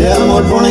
amor por la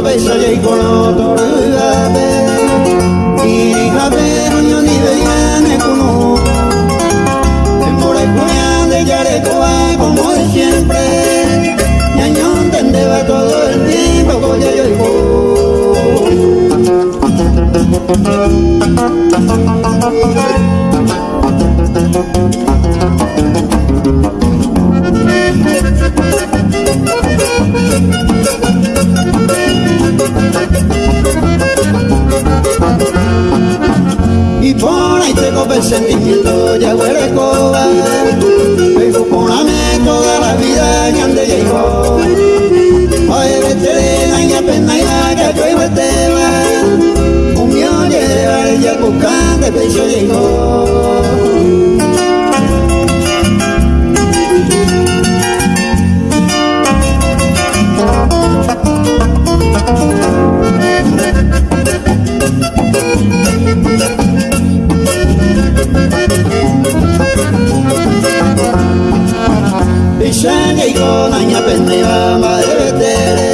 beso y con otro y hijate niño ni veían como en por el de yarecoa como de siempre. Ñaño entendeba todo el tiempo con yo y El sentimiento ya huele escoba Pero poname toda la vida en el de llegó. Oye, vete de daña pena y la que yo iba a tema Un millón de llevar ya buscando el pecho llegó. Pisanga y con aña pendiva madre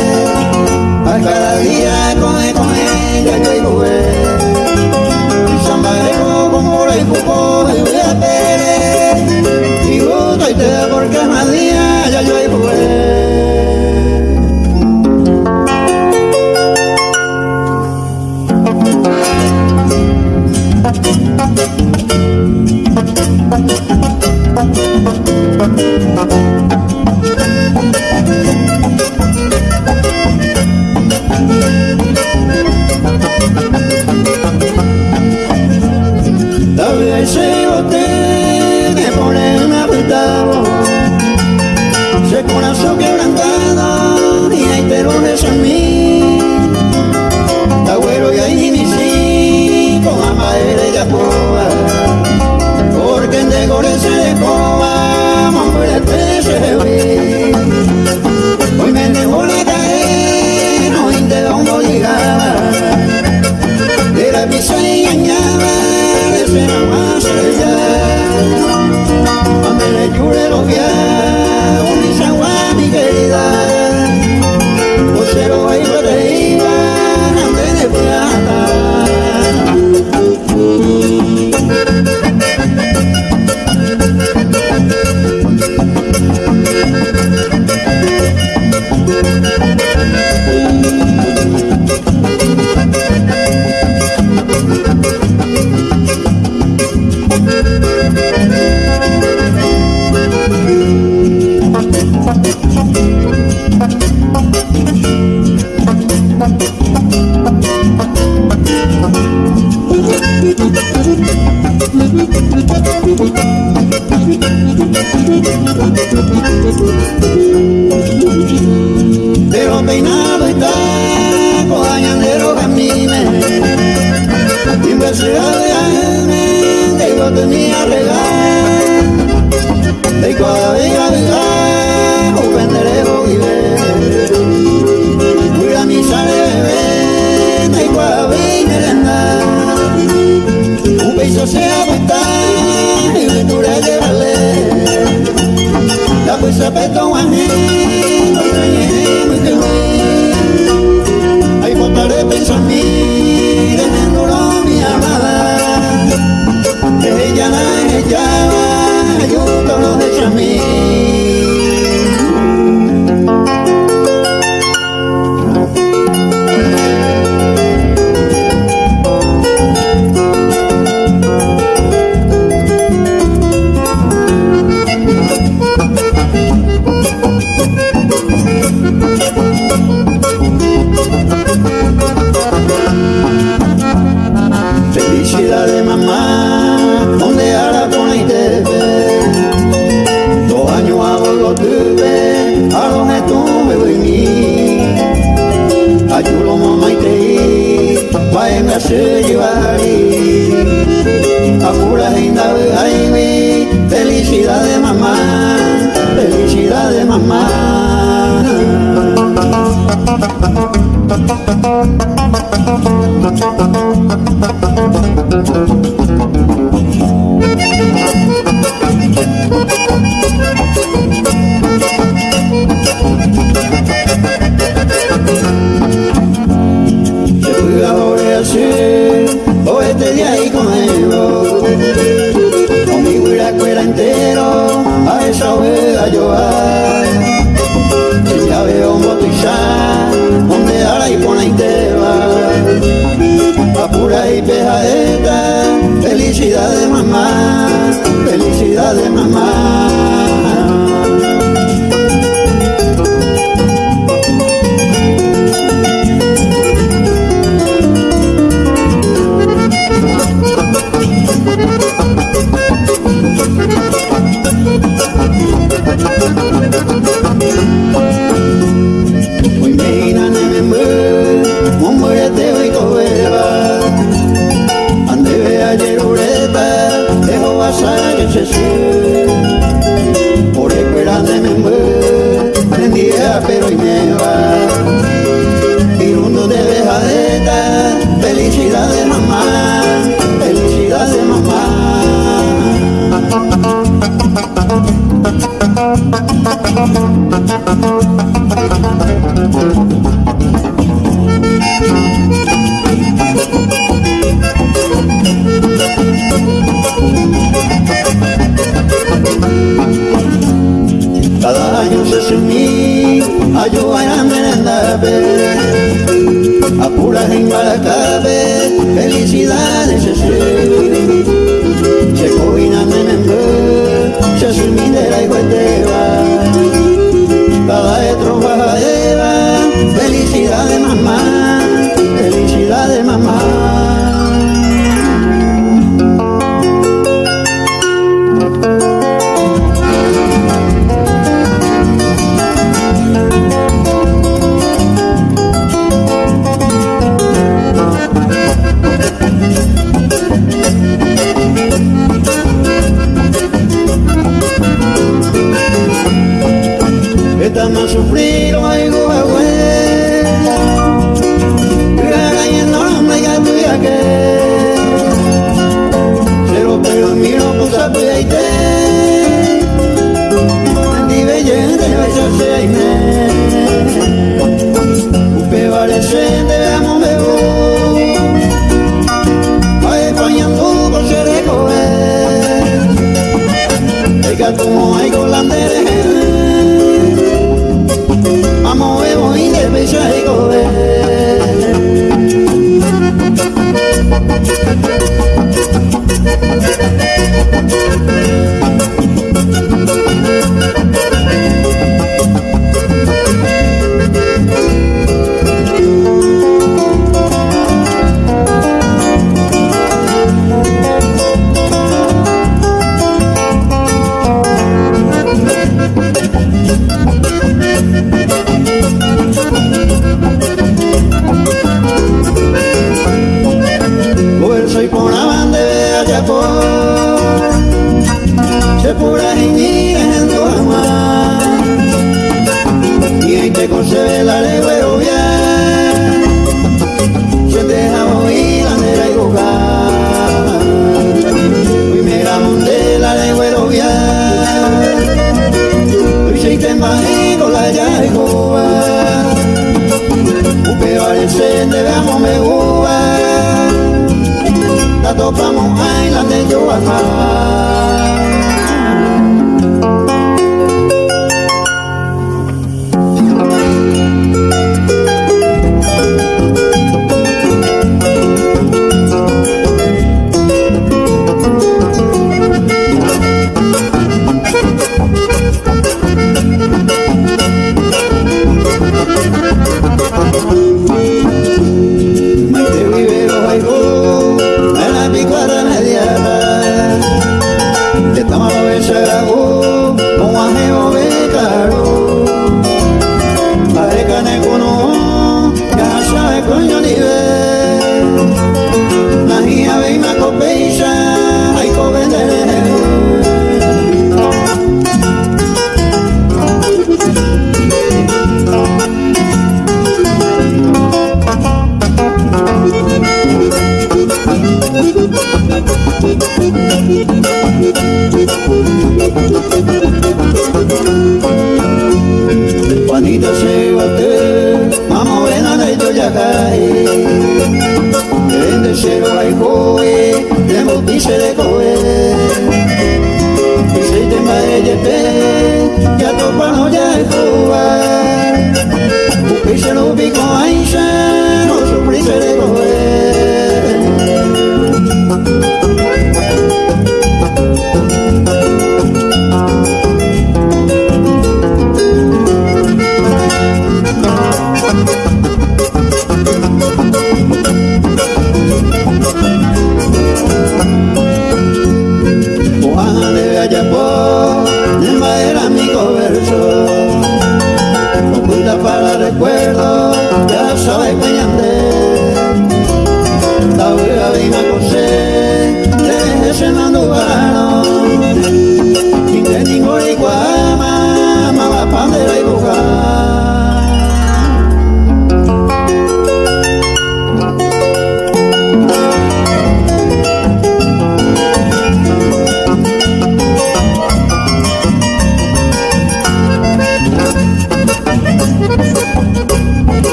coe. Y se lo pico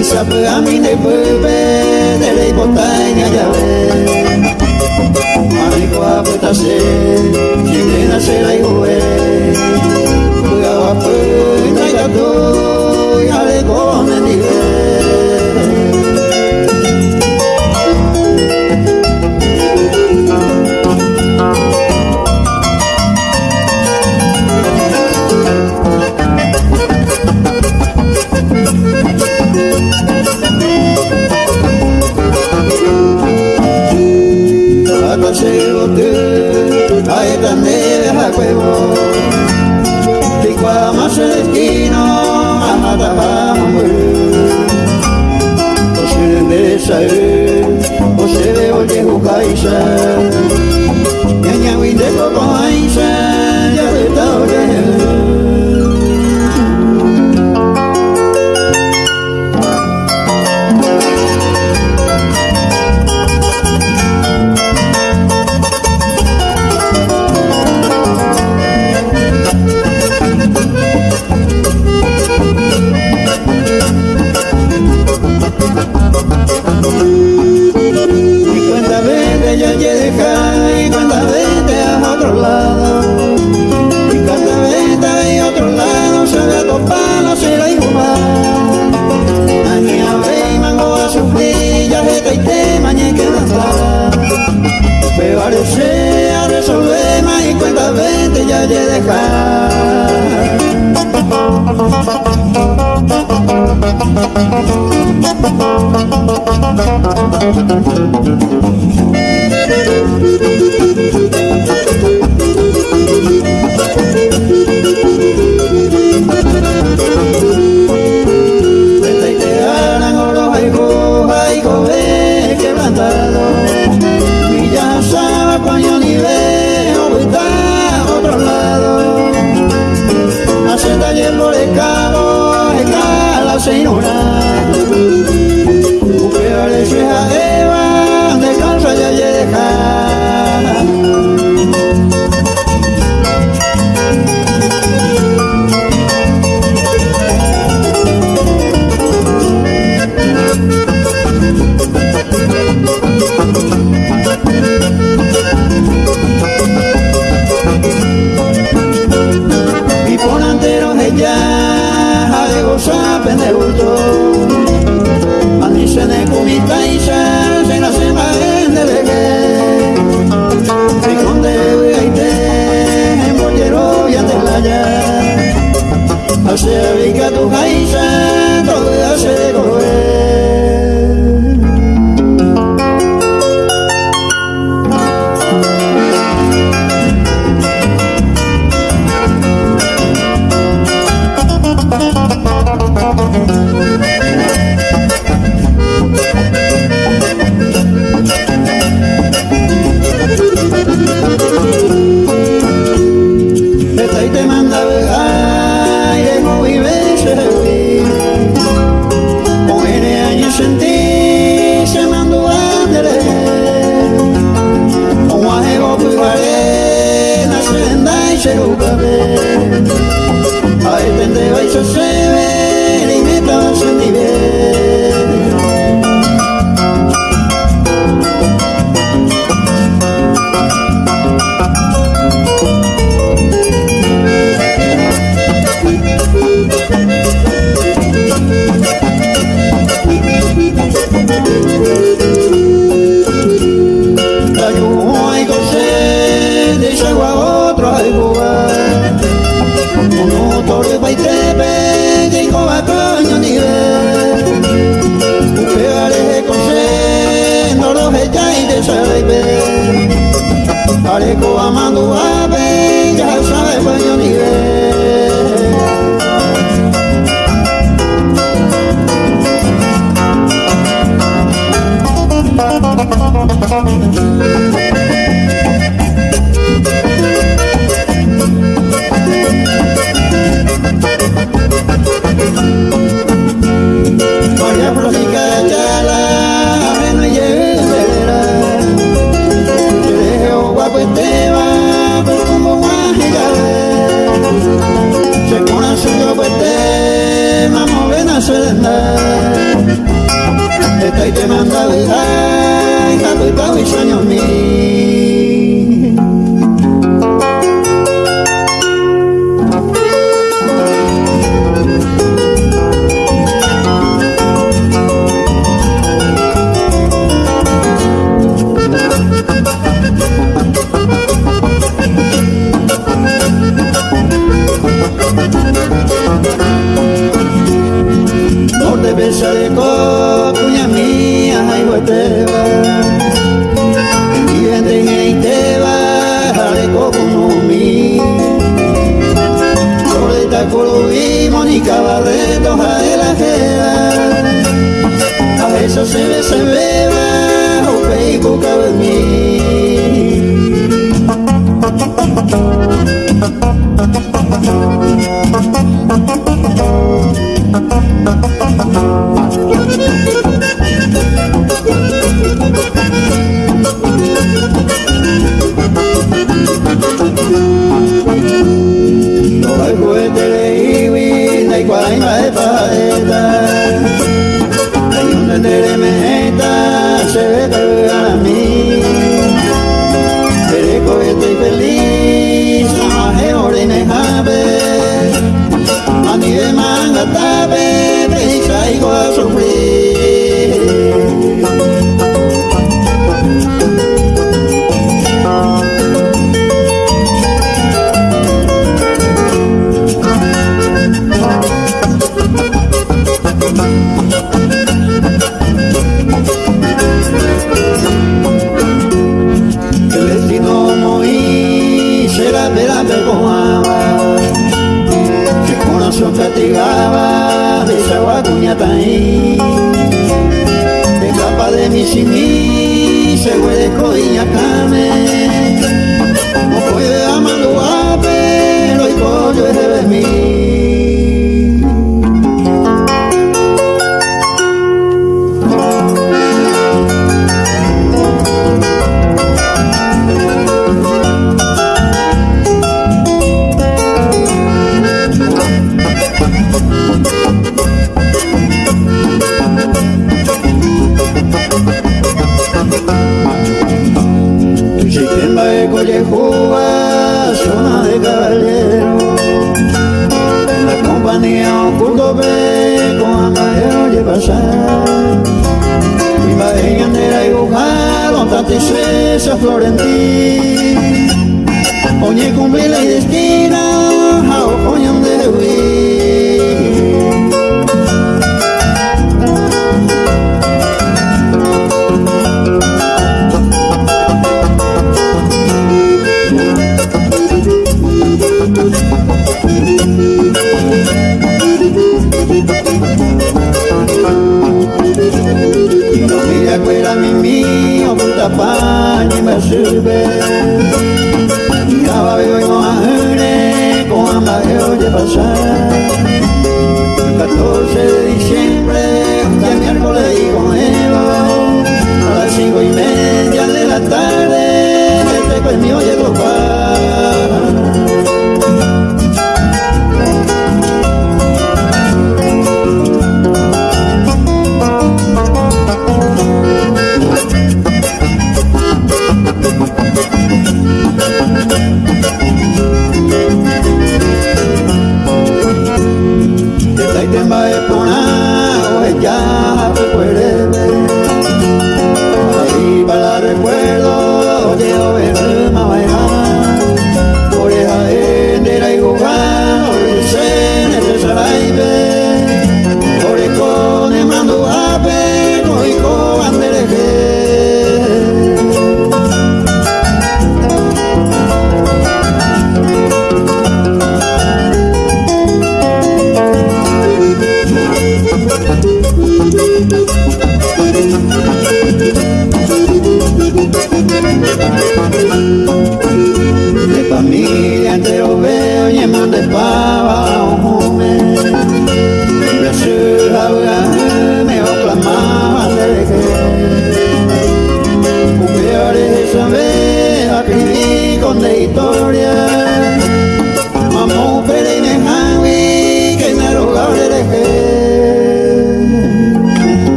Isabe amine bebe Nerei botaina jabe Marikoa betase Jimena zera igoe Buga bapu Naigato Jareko Caixa, você é veio de Caixa.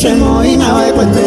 Semo inawe kwete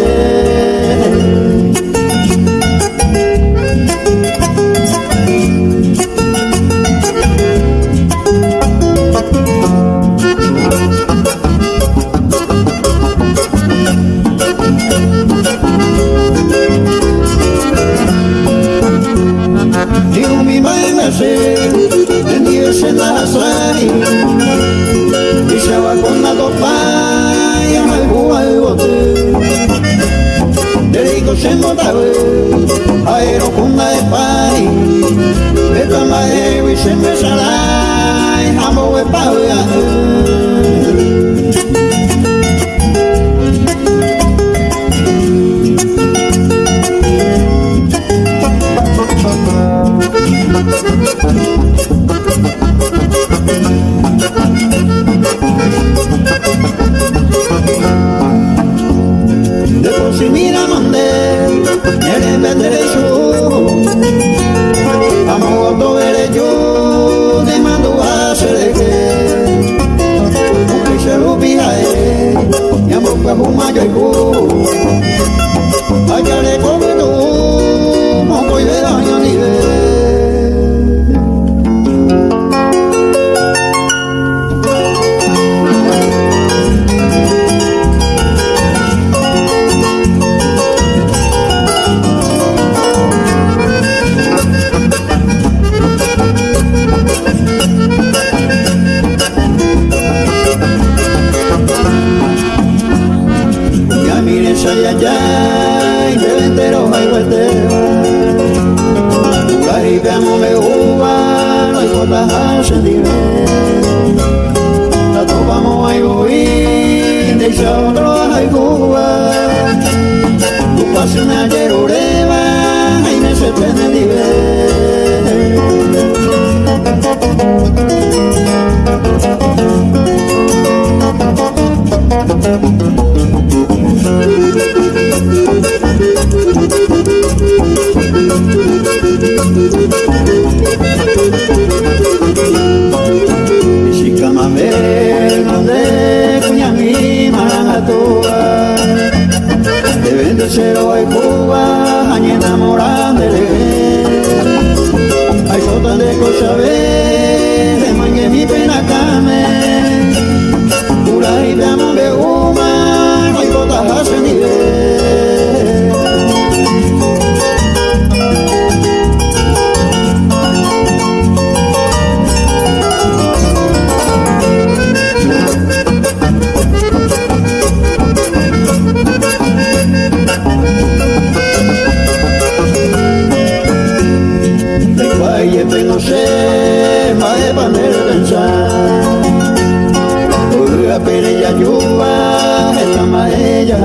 la lluvia è la maella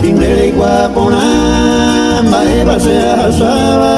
Tinere guapona, maeva se asaba.